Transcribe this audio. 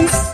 Health